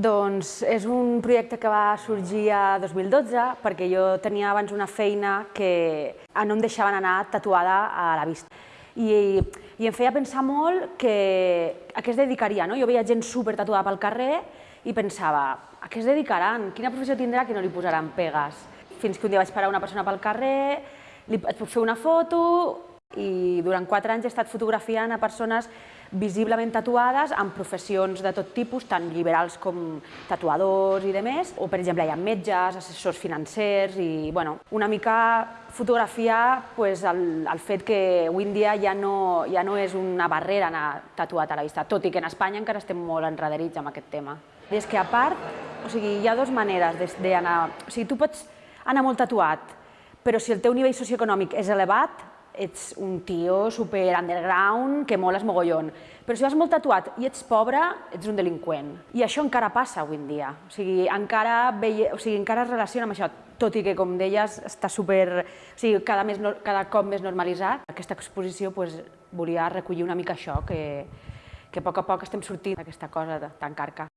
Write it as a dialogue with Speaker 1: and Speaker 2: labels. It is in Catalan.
Speaker 1: Doncs és un projecte que va sorgir a 2012 perquè jo tenia abans una feina que no em deixaven anar tatuada a la vista. I, i em feia pensar molt que a què es dedicaria. No? Jo veia gent super tatuada pel carrer i pensava, a què es dedicaran? Quina professió tindrà que no li posaran pegues? Fins que un dia vaig parar una persona pel carrer, li, et puc fer una foto, i durant quatre anys he estat fotografiant a persones visiblement tatuades en professions de tot tipus, tant liberals com tatuadors i demés, o per exemple hi ha metges, assessors financers i bueno, una mica fotografiar pues, el, el fet que avui en dia ja no, ja no és una barrera anar tatuat a la vista, tot i que en Espanya encara estem molt enrederits amb aquest tema. I és que a part, o sigui, hi ha dues maneres d'anar, o sigui, tu pots anar molt tatuat, però si el teu nivell socioeconòmic és elevat, ets un tio super underground que moles mogollon. Però si vas molt tatuat i ets pobre, ets un delinqüent. I això encara passa avui en dia. O sigui, encara, veie, o sigui, encara es relaciona amb això, tot i que, com deies, està super, o sigui, cada, més, cada cop més normalitzat. Aquesta exposició pues, volia recollir una mica això, que, que a poc a poc estem sortint d'aquesta cosa tan carca.